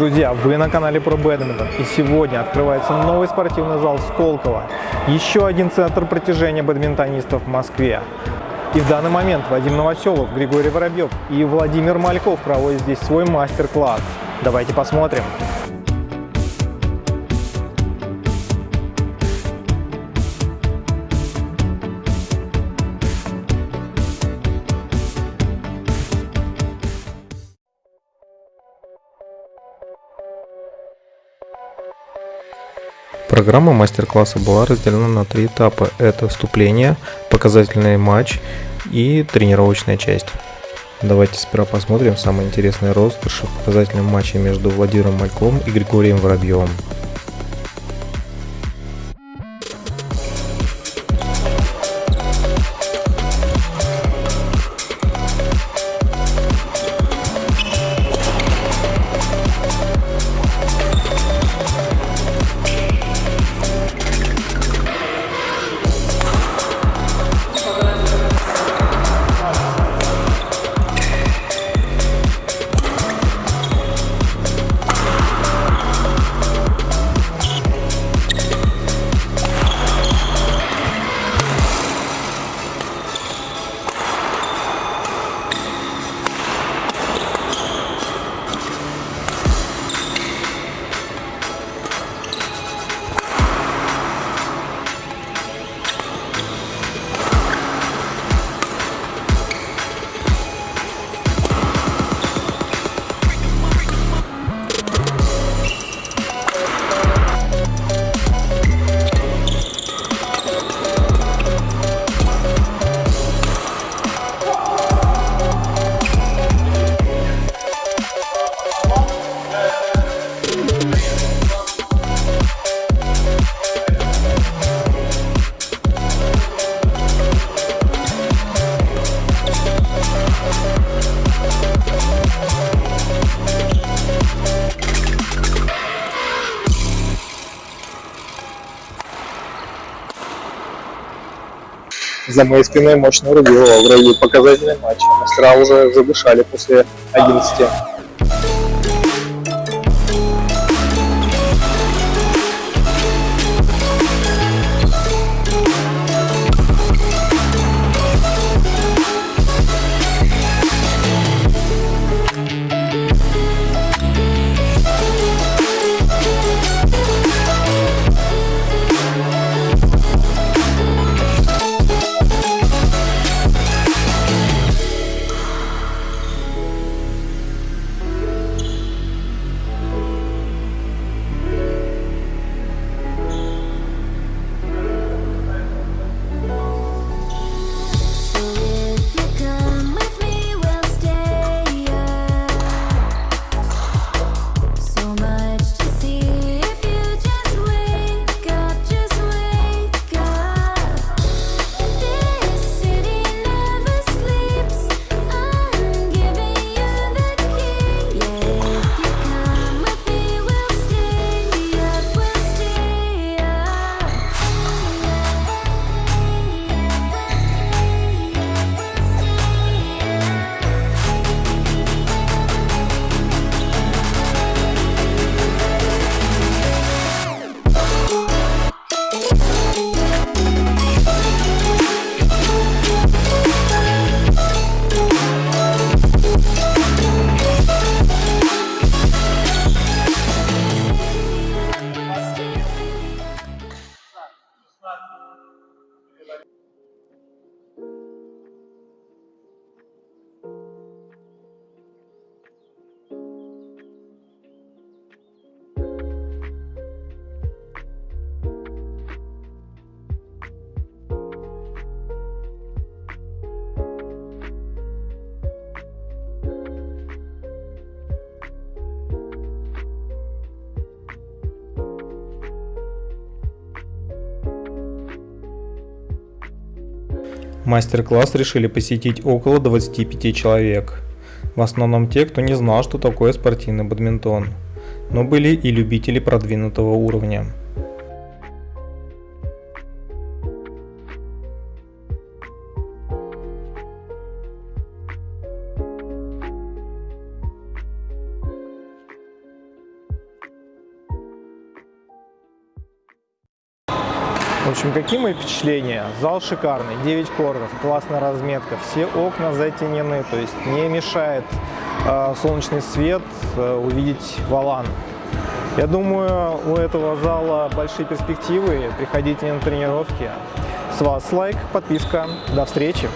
Друзья, вы на канале Про Бэдминтон и сегодня открывается новый спортивный зал Сколково. Еще один центр протяжения бадминтонистов в Москве. И в данный момент Вадим Новоселов, Григорий Воробьев и Владимир Мальков проводят здесь свой мастер-класс. Давайте посмотрим. Программа мастер-класса была разделена на три этапа. Это вступление, показательный матч и тренировочная часть. Давайте сперва посмотрим самые интересные розыгрыши в показательном матче между Владимиром Мальковым и Григорием Воробьевым. За моей спиной мощно рубило в районе показательный матч. Мастера уже задышали после 11. Мастер-класс решили посетить около 25 человек. В основном те, кто не знал, что такое спортивный бадминтон, но были и любители продвинутого уровня. В общем, какие мои впечатления? Зал шикарный, 9 кордов, классная разметка, все окна затенены, то есть не мешает э, солнечный свет э, увидеть валан. Я думаю, у этого зала большие перспективы. Приходите на тренировки. С вас лайк, подписка. До встречи!